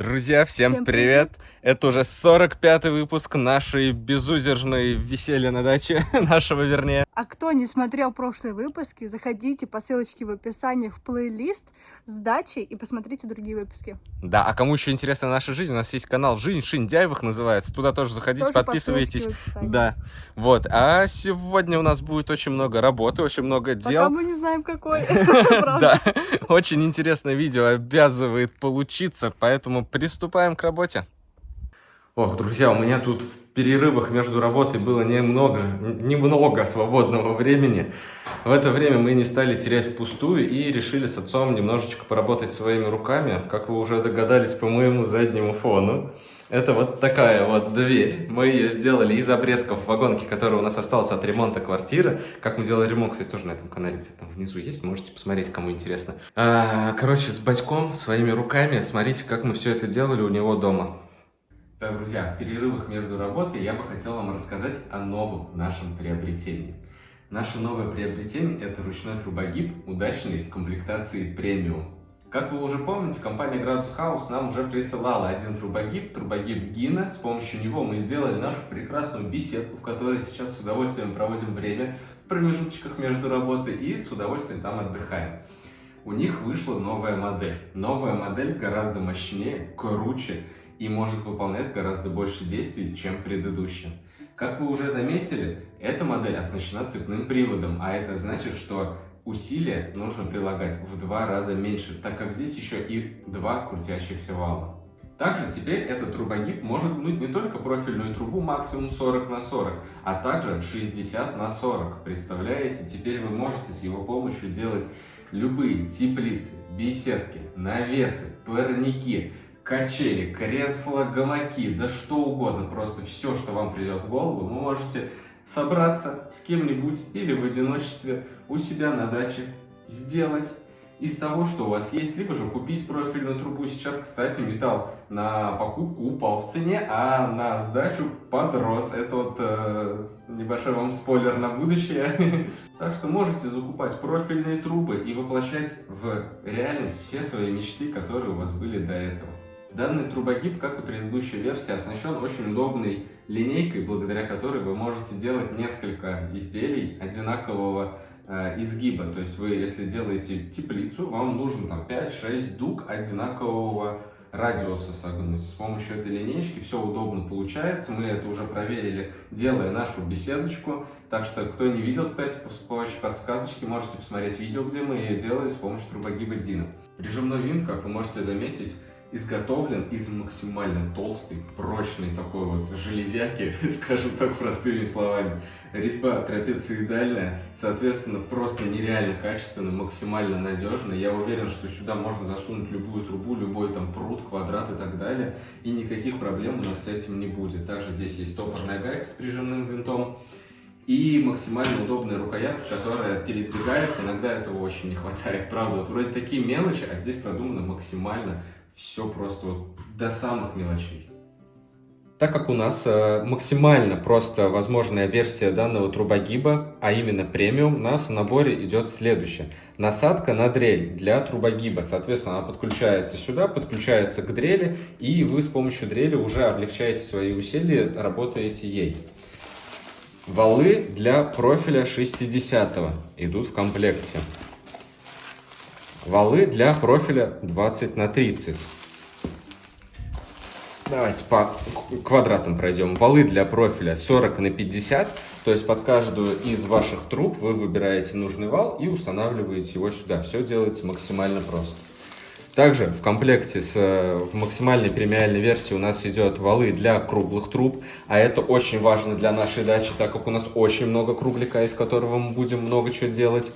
Друзья, всем, Всем привет! Это уже 45-й выпуск нашей безудержной веселья на даче, нашего вернее. А кто не смотрел прошлые выпуски, заходите по ссылочке в описании в плейлист с дачей и посмотрите другие выпуски. Да, а кому еще интересна наша жизнь, у нас есть канал «Жизнь Шиндяевых» называется, туда тоже заходите, Тоже по подписывайтесь. описании. Да, вот, а сегодня у нас будет очень много работы, очень много Пока дел. мы не знаем, какой. Да, очень интересное видео обязывает получиться, поэтому приступаем к работе. Ох, друзья, у меня тут в перерывах между работой было немного, немного свободного времени. В это время мы не стали терять впустую и решили с отцом немножечко поработать своими руками, как вы уже догадались по моему заднему фону. Это вот такая вот дверь. Мы ее сделали из обрезков вагонки, которая у нас осталась от ремонта квартиры. Как мы делали ремонт, кстати, тоже на этом канале где-то там внизу есть. Можете посмотреть, кому интересно. А, короче, с батьком, своими руками, смотрите, как мы все это делали у него дома. Так, друзья, в перерывах между работой я бы хотел вам рассказать о новом нашем приобретении. Наше новое приобретение – это ручной трубогиб, удачный в комплектации премиум. Как вы уже помните, компания Gradus House нам уже присылала один трубогиб, трубогиб Гина. С помощью него мы сделали нашу прекрасную беседку, в которой сейчас с удовольствием проводим время в промежуточках между работой и с удовольствием там отдыхаем. У них вышла новая модель. Новая модель гораздо мощнее, круче и может выполнять гораздо больше действий, чем предыдущая. Как вы уже заметили, эта модель оснащена цепным приводом, а это значит, что усилия нужно прилагать в два раза меньше, так как здесь еще и два крутящихся вала. Также теперь этот трубогиб может гнуть не только профильную трубу максимум 40 на 40, а также 60 на 40. Представляете, теперь вы можете с его помощью делать любые теплицы, беседки, навесы, парники, качели, кресла, гамаки, да что угодно, просто все, что вам придет в голову, вы можете собраться с кем-нибудь или в одиночестве у себя на даче, сделать из того, что у вас есть, либо же купить профильную трубу. Сейчас, кстати, металл на покупку упал в цене, а на сдачу подрос. Это вот э, небольшой вам спойлер на будущее. Так что можете закупать профильные трубы и воплощать в реальность все свои мечты, которые у вас были до этого. Данный трубогиб, как и предыдущая версия, оснащен очень удобной линейкой, благодаря которой вы можете делать несколько изделий одинакового э, изгиба. То есть вы, если делаете теплицу, вам нужно там 5-6 дуг одинакового радиуса согнуть. С помощью этой линейки все удобно получается. Мы это уже проверили, делая нашу беседочку. Так что, кто не видел, кстати, с помощью подсказочки, можете посмотреть видео, где мы ее делали с помощью трубогиба Дина. Прижимной винт, как вы можете заметить, изготовлен из максимально толстой, прочной такой вот железяки, скажем так простыми словами. Резьба трапециидальная, соответственно, просто нереально качественно, максимально надежно. Я уверен, что сюда можно засунуть любую трубу, любой там пруд, квадрат и так далее, и никаких проблем у нас с этим не будет. Также здесь есть топорная гайка с прижимным винтом. И максимально удобная рукоятка, которая передвигается. Иногда этого очень не хватает, правда. Вот вроде такие мелочи, а здесь продумано максимально все просто вот до самых мелочей. Так как у нас э, максимально просто возможная версия данного трубогиба, а именно премиум, у нас в наборе идет следующее. Насадка на дрель для трубогиба. Соответственно, она подключается сюда, подключается к дрели, и вы с помощью дрели уже облегчаете свои усилия, работаете ей. Валы для профиля 60 идут в комплекте. Валы для профиля 20 на 30. Давайте по квадратам пройдем. Валы для профиля 40 на 50. То есть под каждую из ваших труб вы выбираете нужный вал и устанавливаете его сюда. Все делается максимально просто. Также в комплекте с в максимальной премиальной версии у нас идет валы для круглых труб, а это очень важно для нашей дачи, так как у нас очень много кругляка, из которого мы будем много чего делать.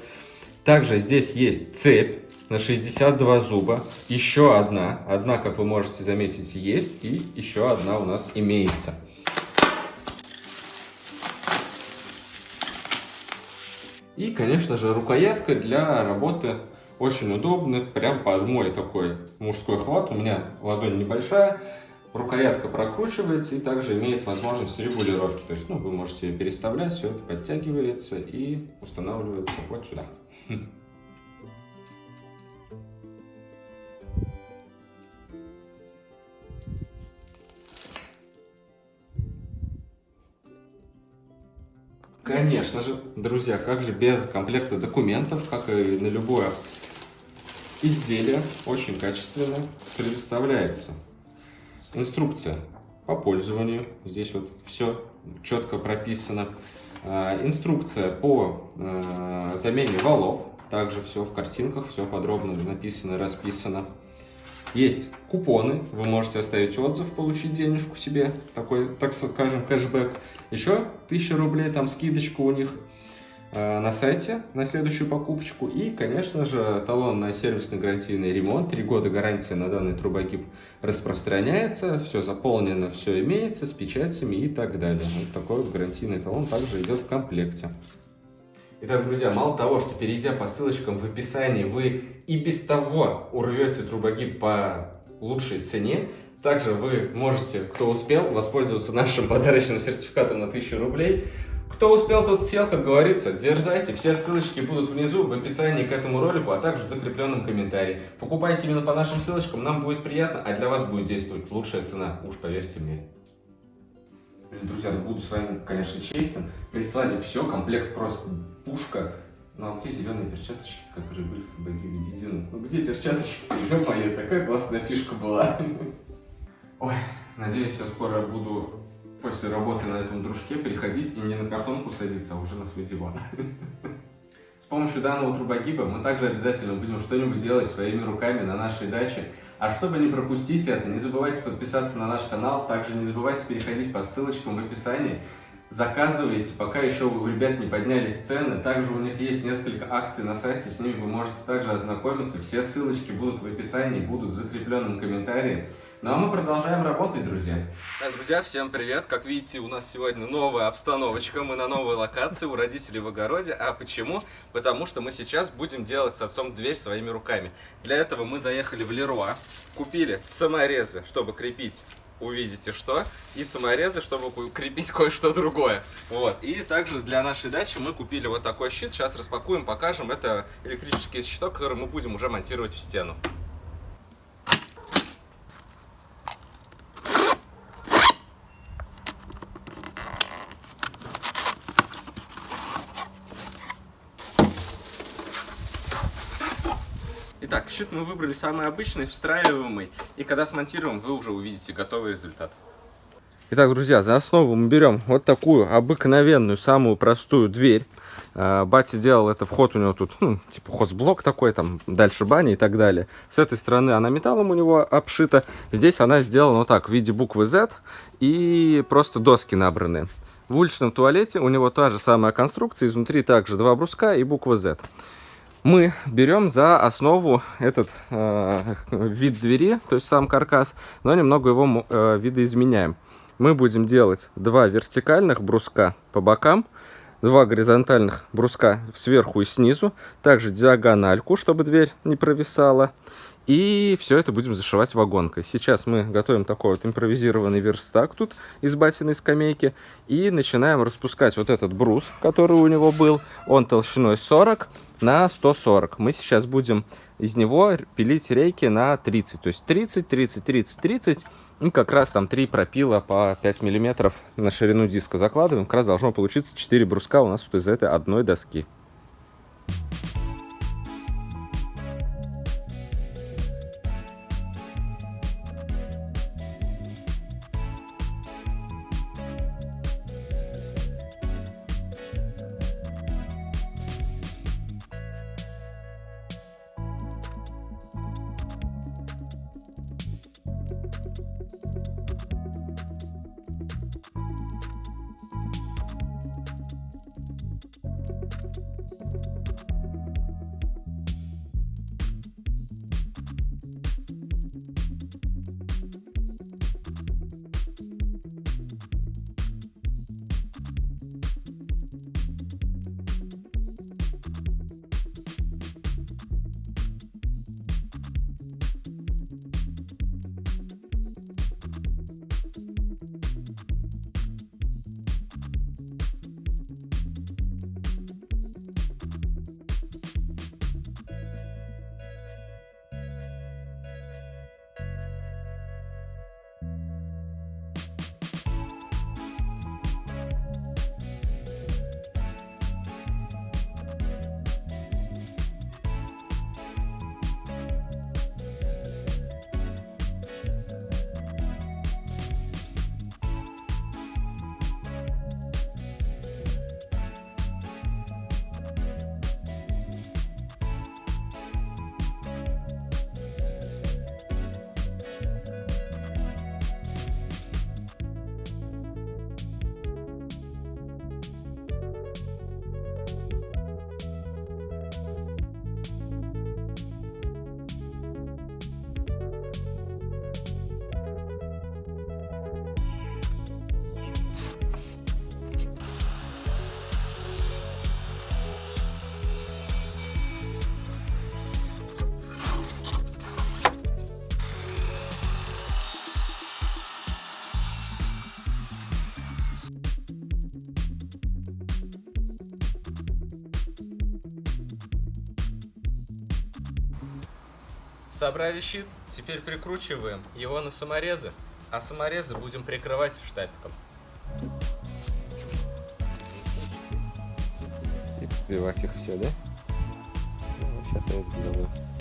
Также здесь есть цепь на 62 зуба, еще одна, одна, как вы можете заметить, есть, и еще одна у нас имеется. И, конечно же, рукоятка для работы очень удобная, прям под мой такой мужской хват. У меня ладонь небольшая, рукоятка прокручивается и также имеет возможность регулировки. То есть, ну, вы можете ее переставлять, все это подтягивается и устанавливается вот сюда. Конечно же, друзья, как же без комплекта документов, как и на любое изделие, очень качественно предоставляется инструкция по пользованию. Здесь вот все четко прописано. А, инструкция по а, замене валов. Также все в картинках, все подробно написано, расписано. Есть купоны, вы можете оставить отзыв, получить денежку себе, такой, так скажем, кэшбэк. Еще 1000 рублей, там скидочка у них э, на сайте на следующую покупочку. И, конечно же, талон на сервисный гарантийный ремонт. Три года гарантия на данный трубогиб распространяется, все заполнено, все имеется, с печатями и так далее. Вот такой вот гарантийный талон также идет в комплекте. Итак, друзья, мало того, что перейдя по ссылочкам в описании, вы и без того урвете трубогиб по лучшей цене, также вы можете, кто успел, воспользоваться нашим подарочным сертификатом на 1000 рублей. Кто успел, тот сел, как говорится. Дерзайте, все ссылочки будут внизу в описании к этому ролику, а также в закрепленном комментарии. Покупайте именно по нашим ссылочкам, нам будет приятно, а для вас будет действовать лучшая цена, уж поверьте мне. Друзья, ну буду с вами, конечно, честен. Прислали все, комплект просто пушка. Ну а где зеленые перчаточки, которые были в ТБГ введены? Ну где перчаточки? Ё-моё, такая классная фишка была. Ой, надеюсь, я скоро буду после работы на этом дружке переходить и не на картонку садиться, а уже на свой диван. С помощью данного трубогиба мы также обязательно будем что-нибудь делать своими руками на нашей даче. А чтобы не пропустить это, не забывайте подписаться на наш канал, также не забывайте переходить по ссылочкам в описании. Заказывайте, пока еще у ребят не поднялись цены. Также у них есть несколько акций на сайте, с ними вы можете также ознакомиться. Все ссылочки будут в описании, будут в закрепленном комментарии. Ну а мы продолжаем работать, друзья. Так, друзья, всем привет. Как видите, у нас сегодня новая обстановочка. Мы на новой локации у родителей в огороде. А почему? Потому что мы сейчас будем делать с отцом дверь своими руками. Для этого мы заехали в Леруа, купили саморезы, чтобы крепить увидите что, и саморезы, чтобы крепить кое-что другое. Вот. И также для нашей дачи мы купили вот такой щит. Сейчас распакуем, покажем. Это электрический щиток, который мы будем уже монтировать в стену. Итак, щит мы выбрали самый обычный, встраиваемый. И когда смонтируем, вы уже увидите готовый результат. Итак, друзья, за основу мы берем вот такую обыкновенную, самую простую дверь. А, батя делал это, вход у него тут, ну, типа хозблок такой, там, дальше баня и так далее. С этой стороны она металлом у него обшита. Здесь она сделана вот так, в виде буквы Z и просто доски набраны. В уличном туалете у него та же самая конструкция, изнутри также два бруска и буква Z мы берем за основу этот э, вид двери, то есть сам каркас, но немного его э, видоизменяем. Мы будем делать два вертикальных бруска по бокам, два горизонтальных бруска сверху и снизу, также диагональку, чтобы дверь не провисала. И все это будем зашивать вагонкой. Сейчас мы готовим такой вот импровизированный верстак тут из батиной скамейки. И начинаем распускать вот этот брус, который у него был. Он толщиной 40 на 140. Мы сейчас будем из него пилить рейки на 30. То есть 30, 30, 30, 30. И как раз там 3 пропила по 5 миллиметров на ширину диска закладываем. Как раз должно получиться 4 бруска у нас тут из этой одной доски. Собрали щит, теперь прикручиваем его на саморезы, а саморезы будем прикрывать штапиком. И подбивать их все, да? Ну, сейчас я это сделаю.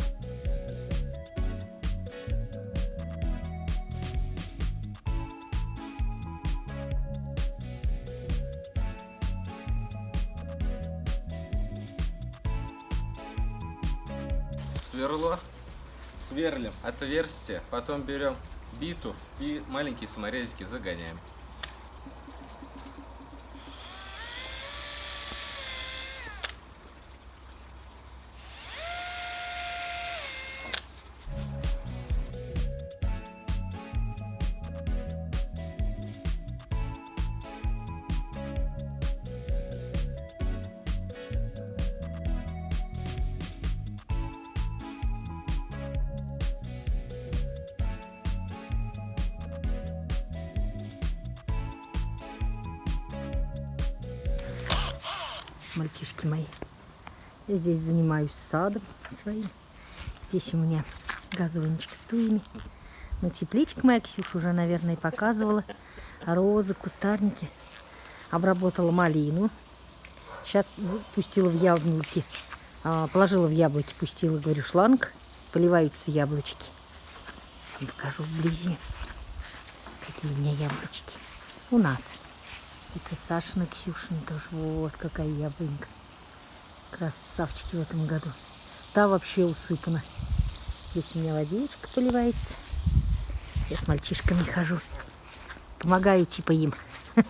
Отверстие, потом берем биту и маленькие саморезики загоняем. Я здесь занимаюсь садом своим. Здесь у меня газончик с туями. Ну, тепличка моя Ксюша уже, наверное, показывала. Розы, кустарники. Обработала малину. Сейчас пустила в яблоки. А, положила в яблоки, пустила, говорю, шланг. Поливаются яблочки. Покажу вблизи, какие у меня яблочки. У нас. Это Сашина, Ксюшина тоже. Вот какая яблонька. Красавчики в этом году. Та вообще усыпана. Здесь у меня водичка поливается. Я с мальчишками хожу. Помогаю типа им.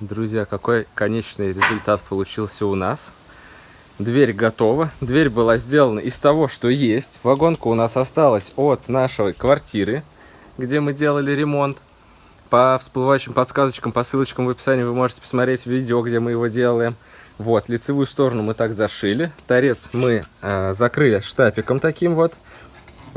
Друзья, какой конечный результат получился у нас. Дверь готова. Дверь была сделана из того, что есть. Вагонка у нас осталась от нашей квартиры, где мы делали ремонт. По всплывающим подсказочкам, по ссылочкам в описании вы можете посмотреть видео, где мы его делаем. Вот, лицевую сторону мы так зашили. Торец мы э, закрыли штапиком таким вот.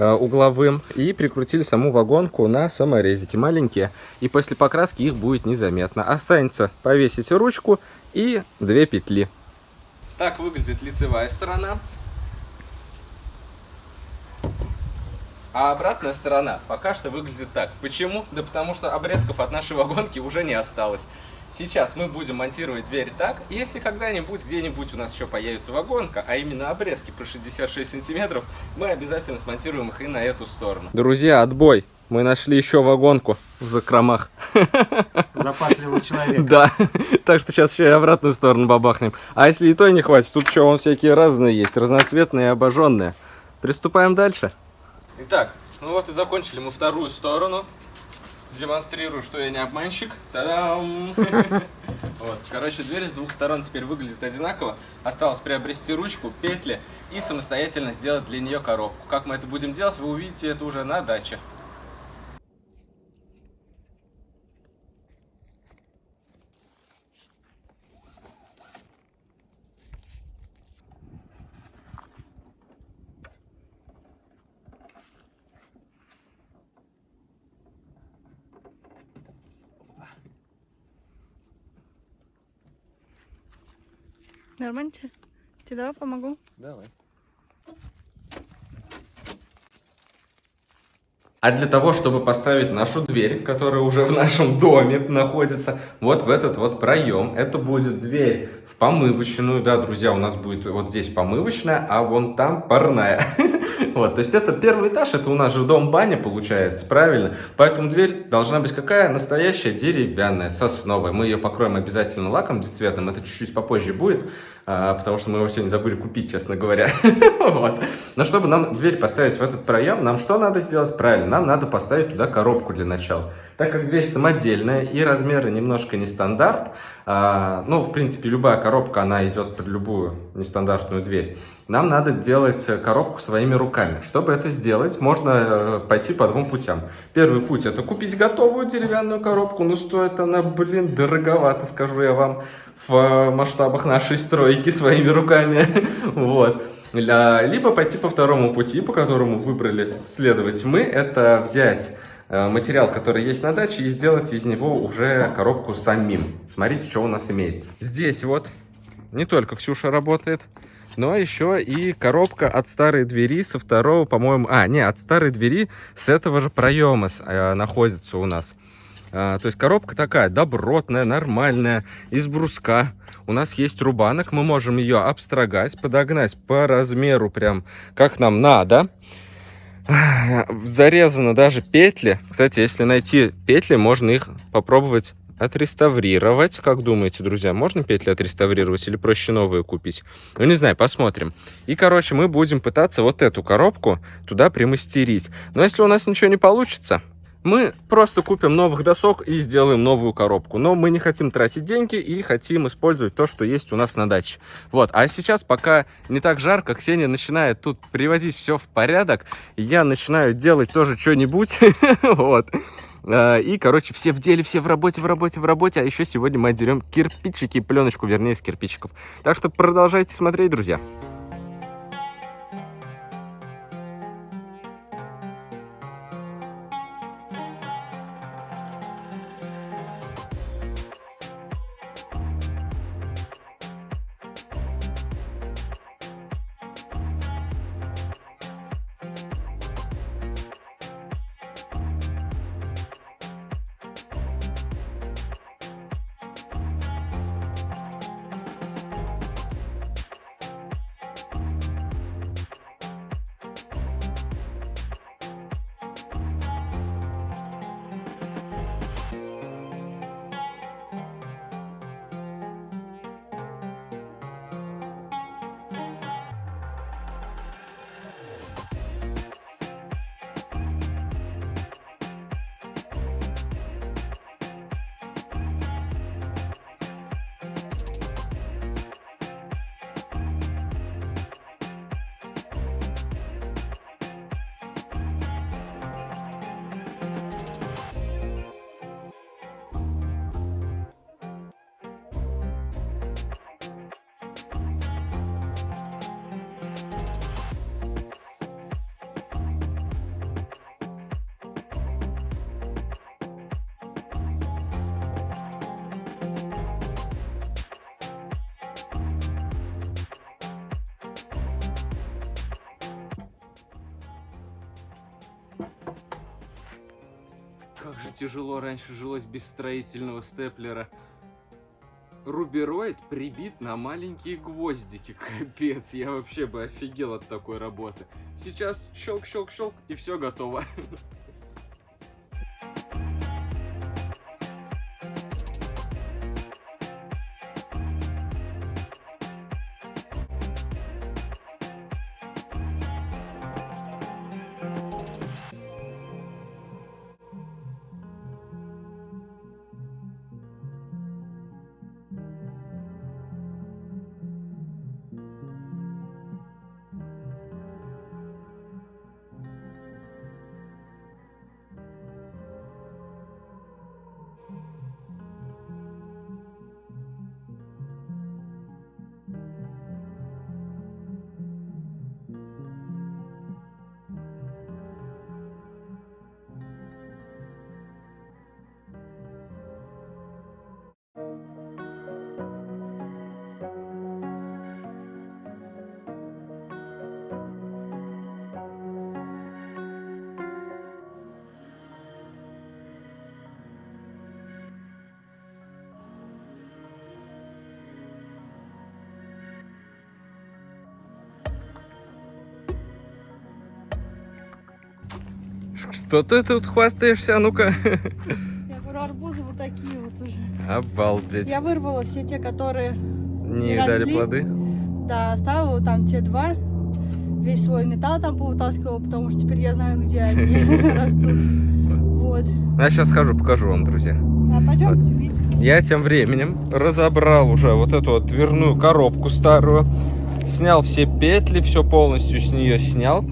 Э, угловым и прикрутили саму вагонку на саморезики маленькие. И после покраски их будет незаметно. Останется повесить ручку и две петли. Так выглядит лицевая сторона. А обратная сторона пока что выглядит так. Почему? Да потому что обрезков от нашей вагонки уже не осталось. Сейчас мы будем монтировать дверь так. Если когда-нибудь, где-нибудь у нас еще появится вагонка, а именно обрезки по 66 сантиметров, мы обязательно смонтируем их и на эту сторону. Друзья, отбой! Мы нашли еще вагонку в закромах. Запасливый человек. Да, так что сейчас еще и обратную сторону бабахнем. А если и то не хватит, тут еще вон всякие разные есть, разноцветные и обожженные. Приступаем дальше. Итак, ну вот и закончили мы вторую сторону демонстрирую, что я не обманщик. Та-дам! Вот, короче, дверь с двух сторон теперь выглядит одинаково. Осталось приобрести ручку, петли и самостоятельно сделать для нее коробку. Как мы это будем делать, вы увидите это уже на даче. Нормально тебе? Тебе давай помогу? Давай. А для того, чтобы поставить нашу дверь, которая уже в нашем доме находится, вот в этот вот проем, это будет дверь в помывочную, да, друзья, у нас будет вот здесь помывочная, а вон там парная. Вот, то есть это первый этаж, это у нас же дом-баня получается, правильно? Поэтому дверь должна быть какая? Настоящая деревянная, сосновая. Мы ее покроем обязательно лаком бесцветным, это чуть-чуть попозже будет. А, потому что мы его сегодня забыли купить, честно говоря. вот. Но чтобы нам дверь поставить в этот проем, нам что надо сделать? Правильно, нам надо поставить туда коробку для начала. Так как дверь самодельная и размеры немножко не стандарт, а, ну, в принципе, любая коробка, она идет под любую нестандартную дверь, нам надо делать коробку своими руками. Чтобы это сделать, можно э, пойти по двум путям. Первый путь это купить готовую деревянную коробку, но стоит она, блин, дороговато, скажу я вам, в масштабах нашей стройки своими руками. вот. Либо пойти по второму пути, по которому выбрали следовать мы, это взять э, материал, который есть на даче, и сделать из него уже коробку самим. Смотрите, что у нас имеется. Здесь вот не только Ксюша работает, но еще и коробка от старой двери со второго, по-моему... А, не, от старой двери с этого же проема э, находится у нас. А, то есть коробка такая добротная, нормальная, из бруска. У нас есть рубанок, мы можем ее обстрогать, подогнать по размеру прям как нам надо. Зарезаны даже петли. Кстати, если найти петли, можно их попробовать отреставрировать. Как думаете, друзья, можно петли отреставрировать или проще новые купить? Ну, не знаю, посмотрим. И, короче, мы будем пытаться вот эту коробку туда примастерить. Но если у нас ничего не получится, мы просто купим новых досок и сделаем новую коробку. Но мы не хотим тратить деньги и хотим использовать то, что есть у нас на даче. Вот, а сейчас, пока не так жарко, Ксения начинает тут приводить все в порядок. Я начинаю делать тоже что-нибудь. Вот. А, и, короче, все в деле, все в работе, в работе, в работе. А еще сегодня мы отдерем кирпичики, пленочку, вернее, с кирпичиков. Так что продолжайте смотреть, друзья. Как же тяжело раньше жилось без строительного степлера. Рубероид прибит на маленькие гвоздики. Капец, я вообще бы офигел от такой работы. Сейчас щелк-щелк-щелк и все готово. Что ты тут хвастаешься, а ну-ка? Я говорю, арбузы вот такие вот уже. Обалдеть. Я вырвала все те, которые Не не дали росли. плоды? Да, оставила там те два. Весь свой металл там повытаскивала, потому что теперь я знаю, где они растут. Вот. Я сейчас схожу, покажу вам, друзья. А пойдемте. Я тем временем разобрал уже вот эту вот дверную коробку старую. Снял все петли, все полностью с нее снял.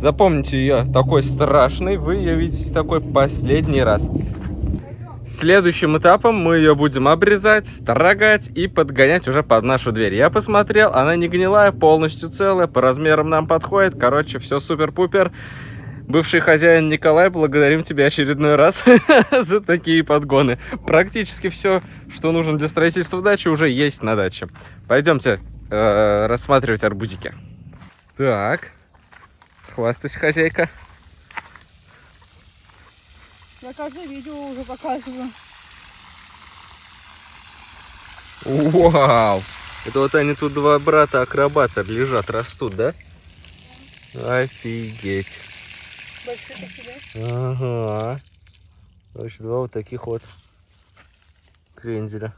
Запомните ее такой страшной, вы ее видите такой последний раз. Следующим этапом мы ее будем обрезать, строгать и подгонять уже под нашу дверь. Я посмотрел, она не гнилая, полностью целая, по размерам нам подходит. Короче, все супер-пупер. Бывший хозяин Николай, благодарим тебя очередной раз за такие подгоны. Практически все, что нужно для строительства дачи, уже есть на даче. Пойдемте э, рассматривать арбузики. Так, хвастайся, хозяйка. Я каждое видео уже показываю. Вау! Это вот они тут два брата-акробата лежат, растут, да? Офигеть. Большие такие, Ага. Короче, два вот таких вот кренделя.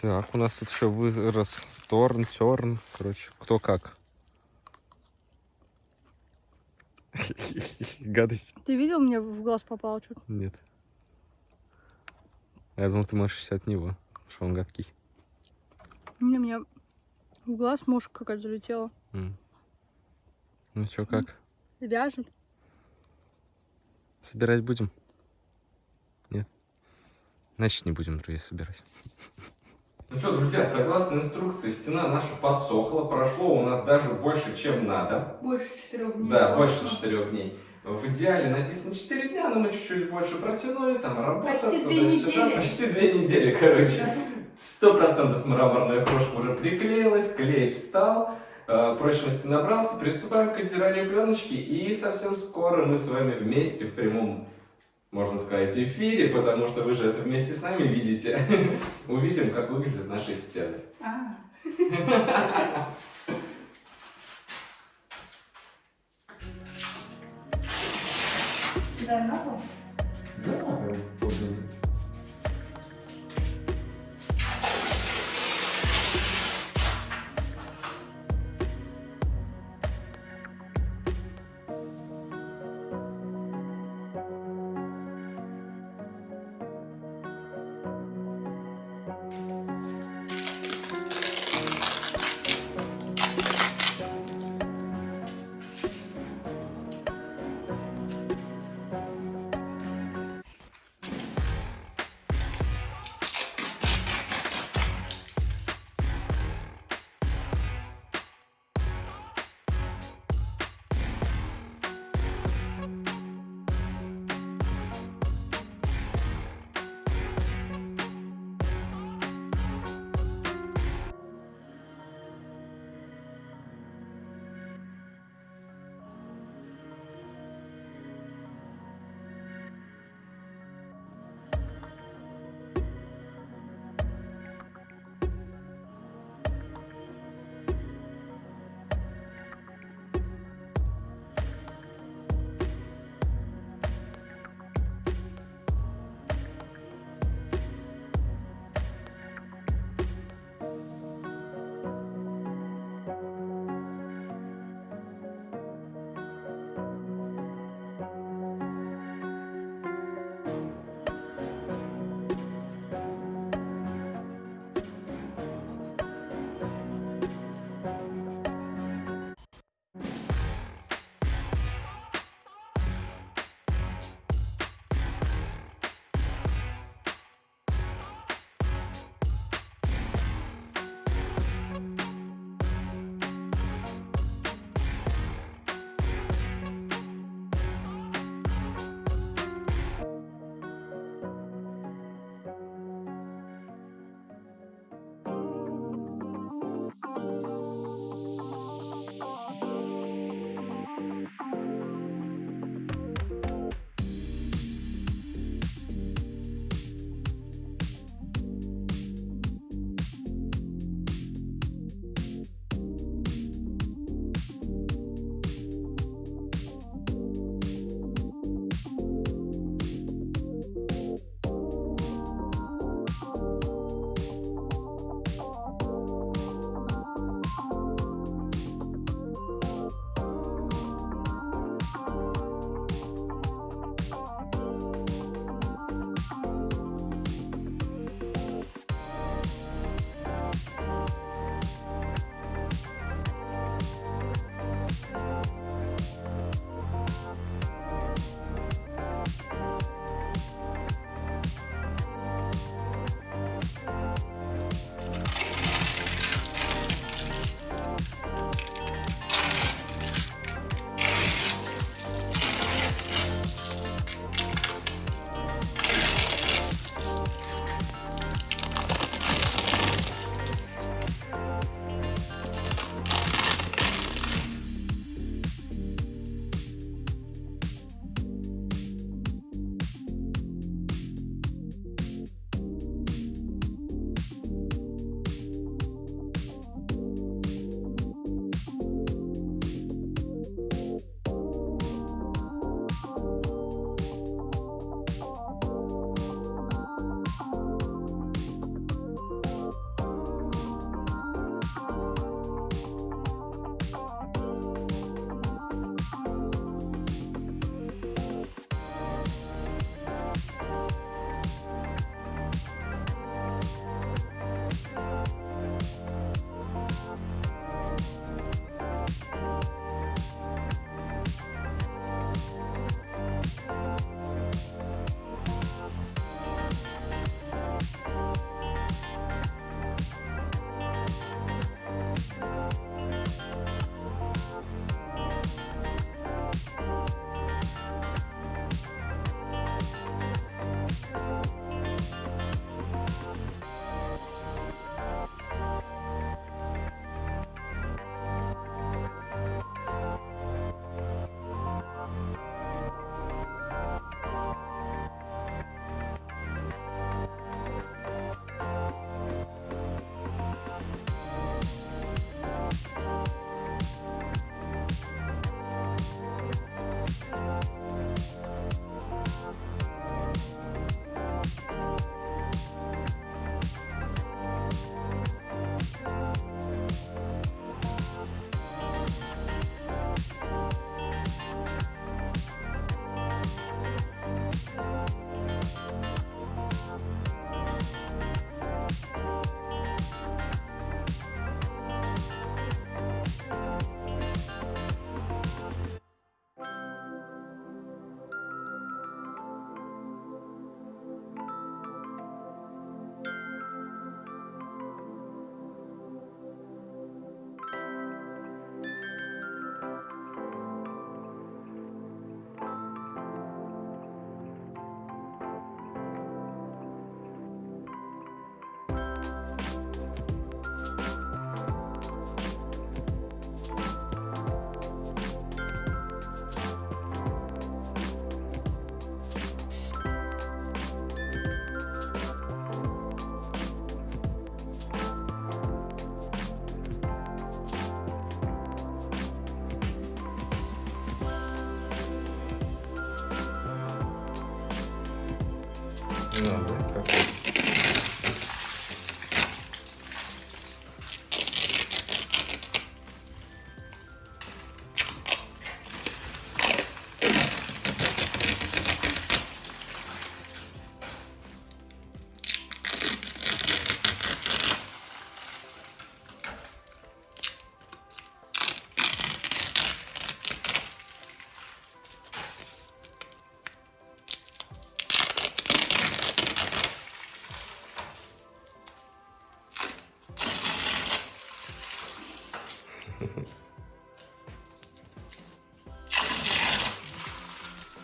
Так, у нас тут еще вырос торн, терн. Короче, кто как. Гадость. Ты видел, мне в глаз попало что-то? Нет. Я думал, ты машешься от него, что он гадкий. Не, мне в глаз мушка какая-то залетела. М. Ну чё, как? Вяжет. Собирать будем? Нет? Значит, не будем, друзья, собирать. Ну что, друзья, согласно инструкции, стена наша подсохла. Прошло у нас даже больше, чем надо. Больше четырех дней. Да, больше четырех дней. В идеале написано 4 дня, но мы чуть-чуть больше протянули, там работа, Почти туда-сюда. Почти две недели, короче. Сто процентов мраморная крошка уже приклеилась, клей встал, э, прочности набрался. Приступаем к отдиранию пленочки, и совсем скоро мы с вами вместе в прямом, можно сказать, эфире, потому что вы же это вместе с нами видите, увидим, как выглядят наши стены. А, да, на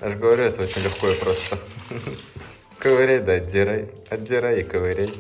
Я же говорю, это очень легко и просто. Ковыряй, да отдирай. Отдирай и ковыряй.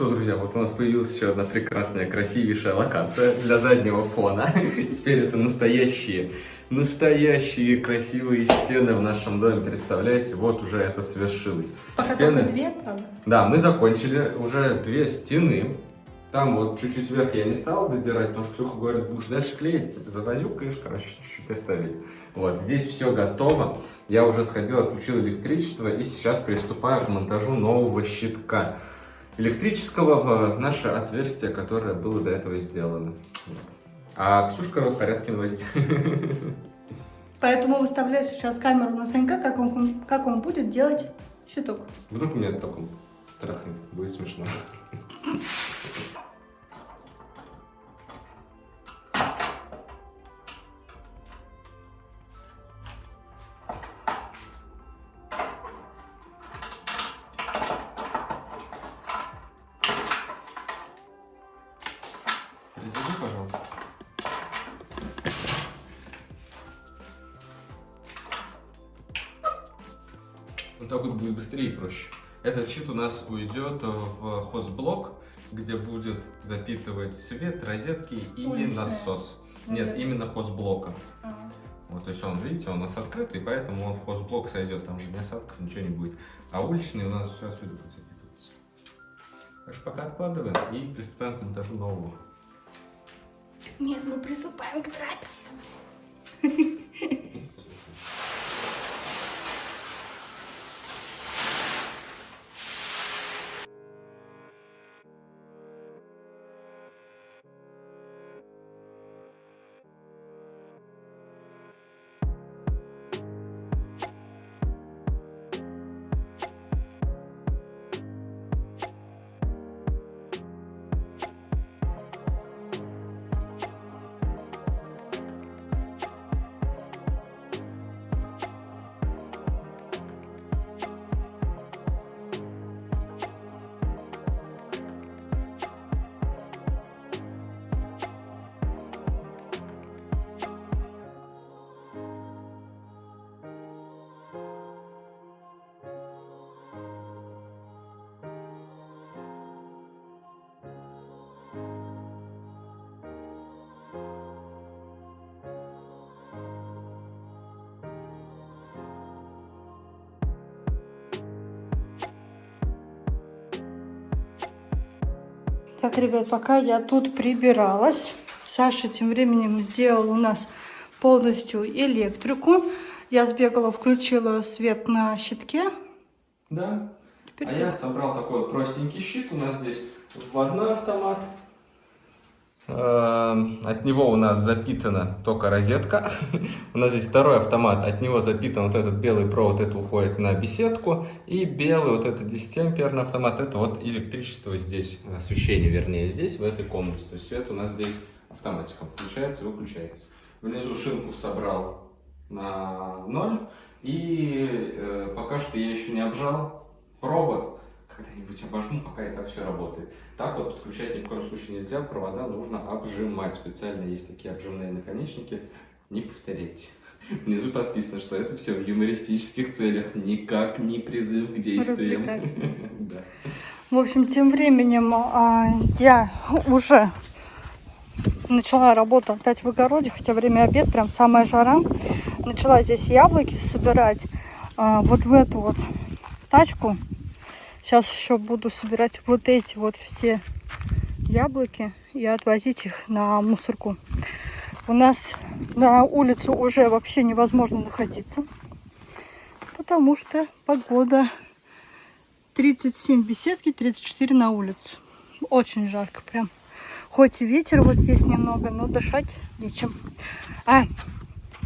Что, друзья, вот у нас появилась еще одна прекрасная, красивейшая локация для заднего фона. Теперь это настоящие, настоящие красивые стены в нашем доме. Представляете, вот уже это свершилось. Пока Стены- две, правда? Да, мы закончили уже две стены. Там вот чуть-чуть вверх я не стал додирать, потому что Ксюха говорит, будешь дальше клеить, завозюкаешь, короче, чуть-чуть оставить. Вот, здесь все готово. Я уже сходил, отключил электричество и сейчас приступаю к монтажу нового щитка электрического в наше отверстие, которое было до этого сделано. А Ксюшка вот порядки наводить. Поэтому выставляю сейчас камеру на Санька, как он, как он будет делать щиток. Вдруг меня таком трахнет, будет смешно. Раздели, пожалуйста. Вот так вот будет быстрее и проще. Этот щит у нас уйдет в хозблок, где будет запитывать свет, розетки и Уличная. насос. Нет, именно хозблока. А. Вот, то есть он, видите, у нас открытый, поэтому он в хозблок сойдет, там же ни осадков, ничего не будет. А уличный у нас все отсюда будет запитываться. Так что пока откладываем и приступаем к монтажу нового. Нет, мы приступаем к трапезе. Так, ребят, пока я тут прибиралась, Саша тем временем сделал у нас полностью электрику. Я сбегала, включила свет на щитке. Да. Теперь А я собрал такой простенький щит. У нас здесь вводной автомат. Эм, От него у нас запитана только розетка. У нас здесь второй автомат. От него запитан вот этот белый провод. Это уходит на беседку. И белый вот этот 10-амперный автомат. Это вот электричество здесь. Освещение, вернее, здесь, в этой комнате. То есть свет у нас здесь автоматиком включается и выключается. Внизу шинку собрал на ноль. И э, пока что я еще не обжал провод. Когда-нибудь обожму, пока это все работает. Так вот подключать ни в коем случае нельзя. Провода нужно обжимать. Специально есть такие обжимные наконечники. Не повторяйте. Внизу подписано, что это все в юмористических целях. Никак не призыв к действиям. Да. В общем, тем временем а, я уже начала работу опять в огороде, хотя время обед, прям самая жара. Начала здесь яблоки собирать а, вот в эту вот тачку. Сейчас еще буду собирать вот эти вот все яблоки и отвозить их на мусорку. У нас на улице уже вообще невозможно находиться, потому что погода 37 в беседке, 34 на улице. Очень жарко прям. Хоть и ветер вот есть немного, но дышать нечем. А,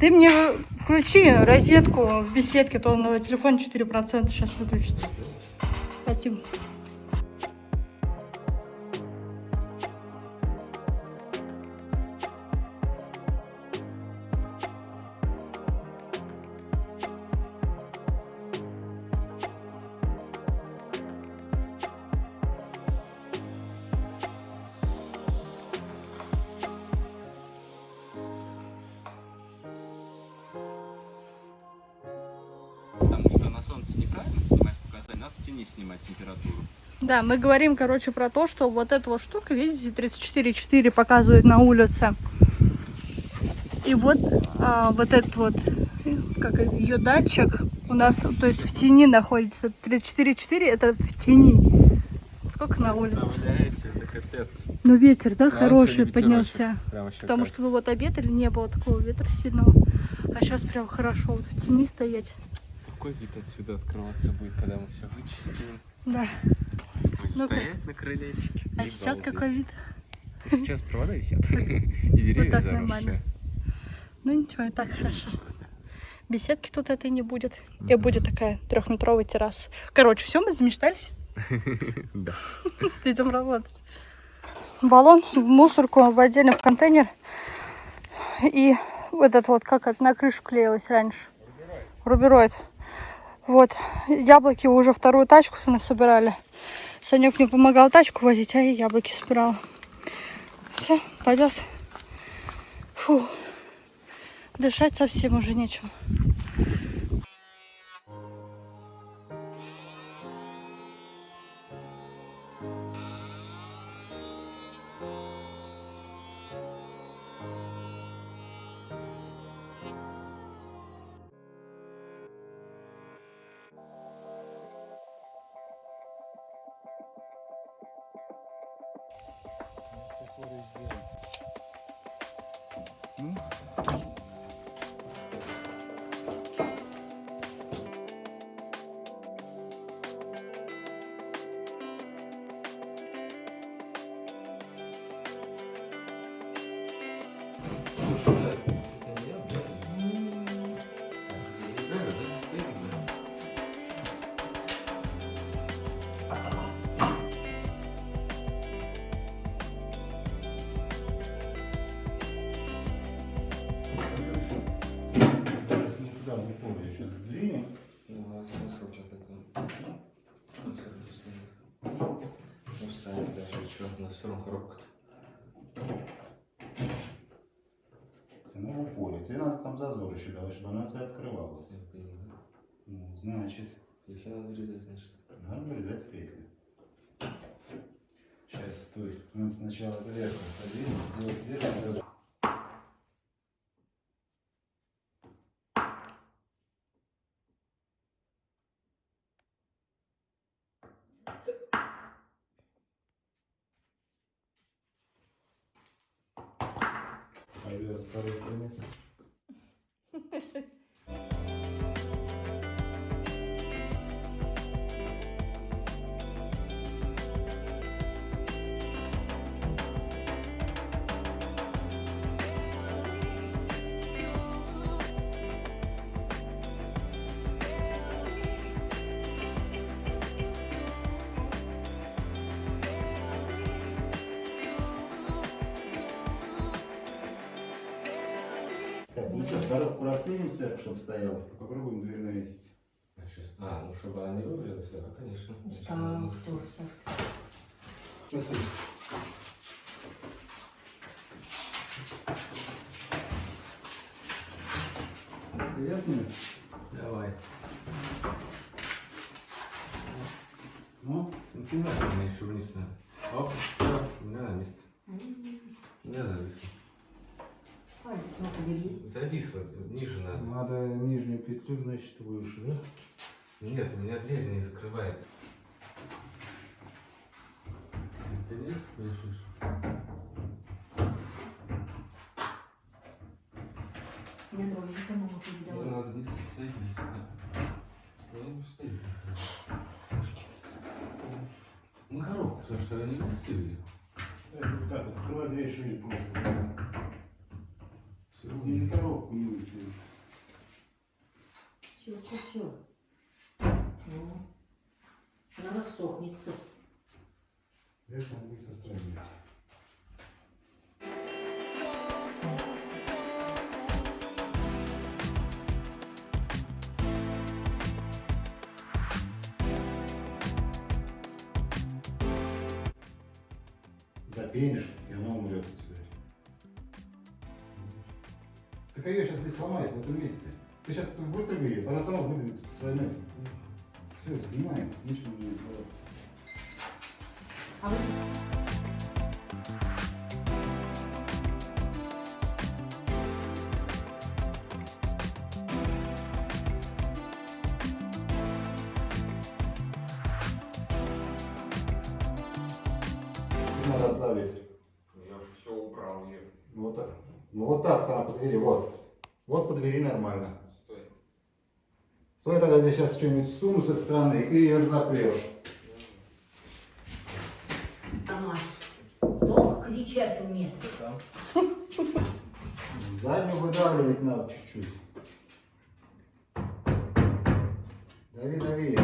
ты мне включи розетку в беседке, то на телефон 4% сейчас выключится. Спасибо. Да, мы говорим, короче, про то, что вот эта вот штука, видите, 34,4 показывает на улице. И вот, а, вот этот вот, как ее датчик у нас, то есть в тени находится. 34,4 это в тени. Сколько на улице? Это капец. Ну ветер, да, Да, хороший поднялся. Потому как. что мы вот обедали, не было такого ветра сильного. А сейчас прям хорошо вот в тени стоять. Какой вид отсюда открываться будет, когда мы все вычистим? Да. Ну-ка. стоять на крылечке. А сейчас балдеть. какой вид? Сейчас провода висят. И деревья так заросшие. нормально. Ну ничего, и так хорошо. Беседки тут этой не будет. И будет такая трехметровая терраса. Короче, все, мы замечтались. Да. Идем работать. Баллон в мусорку в отдельно в контейнер. И вот этот вот, как это на крышу клеилось раньше. Рубероид. Вот. Яблоки уже вторую тачку насобирали. Санек мне помогал тачку возить, а я яблоки собирала. Все, повез. Фу. Дышать совсем уже нечем. Равно коробка-то. Це не в упорі. Це надо там зазор еще давать, чтобы она вся открывалась. Я понимаю. Ну, значит, Если надо вырезать, значит. надо вырезать петли. Сейчас, стой. Надо сначала вверх подвинуть, сделать верхний зазор. Пойдет второй триместр. Раскинем сверху, чтобы стояла. Попробуем дверь навесить. А, щас- А, ну чтобы она не вывалилась, да, конечно. Устала, что же, Сашка. Сейчас Приятно? Давай. Ну, Сантиметр мне еще вниз надо. Оп, все, у меня на месте. У меня зависло. На побери. Зависло, ниже надо. надо нижнюю петлю, значит, выше, да? Нет, у меня дверь не закрывается. Ты не слышишь? Я тоже кому Ну, передала. надо не зависло. Ну, не стоит. Ну, коробку, потому что они вместили. Это вот так вот, открывай дверь шире просто. Все Или коробку не выставить. Все. Ну, она рассохнется. Это будет со страницы. Запенишь, и она умрет у тебя. Так а ее сейчас здесь сломает в этом месте. Ты сейчас выстроги ее, она сама выдвинется по своим этим. Все, снимаем, ничего не делается. А вы Надо оставить. Я же все убрал ее. Вот так. Ну вот так она по двери, вот. Вот по двери нормально. Стой тогда здесь сейчас что-нибудь суну с этой стороны, и ее разопрешь. мать. Долго кричать умеет. Заднюю выдавливать надо чуть-чуть. Дави, дави.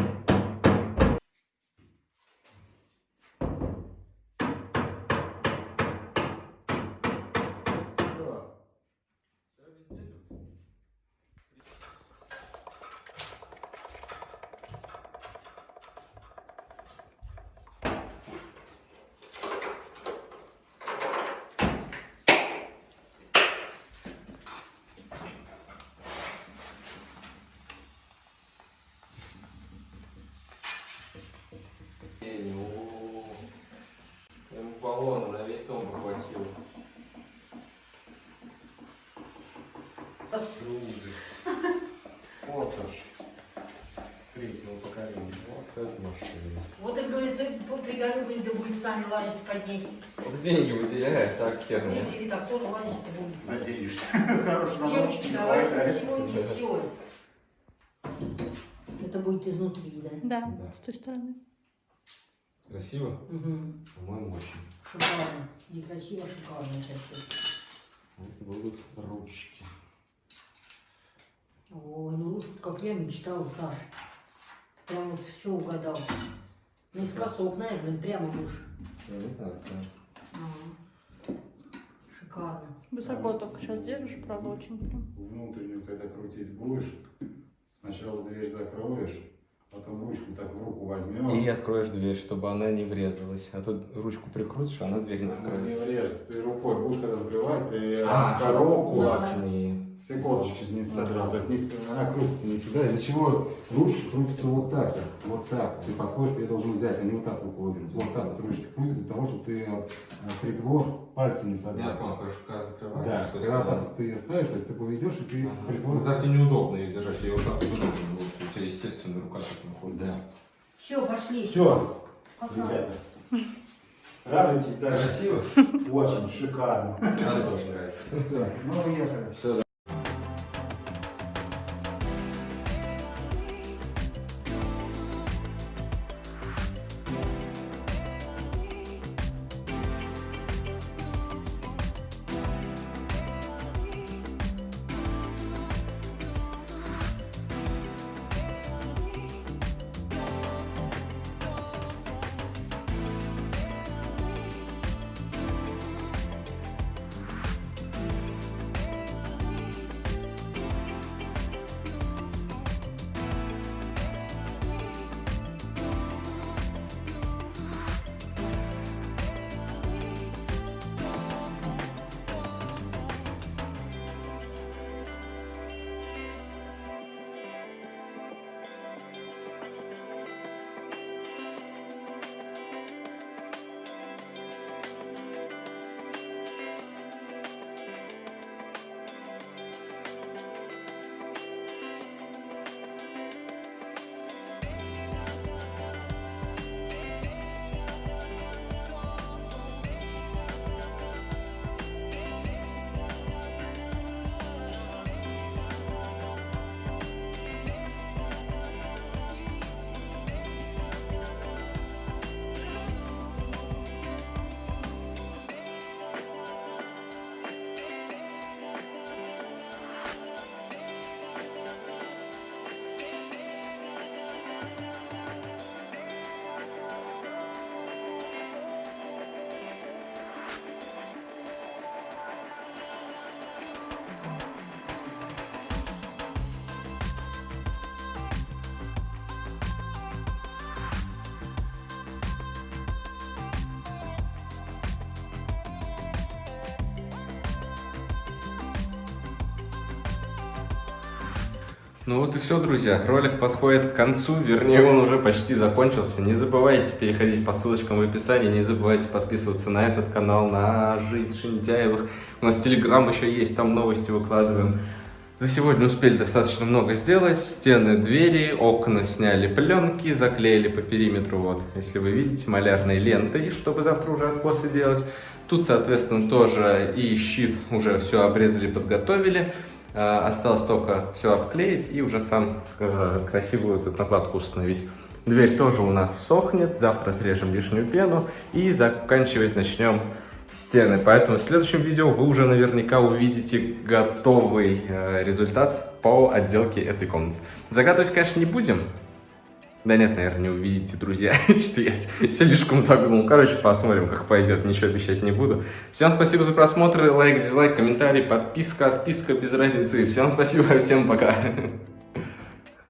Вот и говорит, ты пригорю, говорит, да будет сами лазить под ней. Деньги выделяет, так херня. Видите, так тоже лазить будем. Надеешься. Хороший Девочки, давайте сегодня все. Это будет изнутри, да? Да, Да. с той стороны. Красиво? Угу. По-моему, очень. Шикарно. Некрасиво, шикарно это все. Вот будут ручки. Ой, ну уж как я мечтала, Саш. Прям вот все угадал. Наискосок, прямо. Ну, не так, да. Ага. Шикарно. Высоко только сейчас держишь, правда, очень прям. Внутреннюю, когда крутить будешь, сначала дверь закроешь, потом ручку так в руку возьмешь. И откроешь дверь, чтобы она не врезалась. А тут ручку прикрутишь, а она дверь не Она не откроется. врежется. Ты рукой будешь когда закрывать, ты А, коробку, Так, не... все косточки не содрал. То есть не- она крутится не сюда, из-за чего ручки крутятся вот так, вот, так. Ты подходишь, ты должен взять, а не вот так руку вывернуть. Вот так вот ручки крутятся из-за того, что ты э, притвор пальцы не Я содрал. понял, короче, когда закрываешь, Да, когда так ты ее ставишь, то есть ты поведешь, и ты Ага. притвор... Ну, так и неудобно ее держать, я вот так думаю, вот у тебя естественно рука так находится. Да. Все, пошли. Все, Пока. ребята. Радуйтесь даже. Красиво? Очень шикарно. Мне тоже нравится. Все, ну уехали. Все, Ну вот и все, друзья. Ролик подходит к концу, вернее он уже почти закончился. Не забывайте переходить по ссылочкам в описании, не забывайте подписываться на этот канал, на Жизнь Шинтяевых. У нас телеграм еще есть, там новости выкладываем. За сегодня успели достаточно много сделать. Стены, двери, окна сняли пленки, заклеили по периметру, вот, если вы видите, малярной лентой, чтобы завтра уже откосы делать. Тут, соответственно, тоже и щит уже все обрезали, подготовили. А, Осталось только все обклеить и уже сам э, красивую тут накладку установить. Дверь тоже у нас сохнет, завтра срежем лишнюю пену и заканчивать начнем стены. Поэтому в следующем видео вы уже наверняка увидите готовый э, результат по отделке этой комнаты. Загадывать, конечно, не будем. Да нет, наверное, не увидите, друзья, что я слишком загнул. Короче, посмотрим, как пойдет, ничего обещать не буду. Всем спасибо за просмотр, лайк, дизлайк, комментарий, подписка, отписка, без разницы. Всем спасибо, всем пока.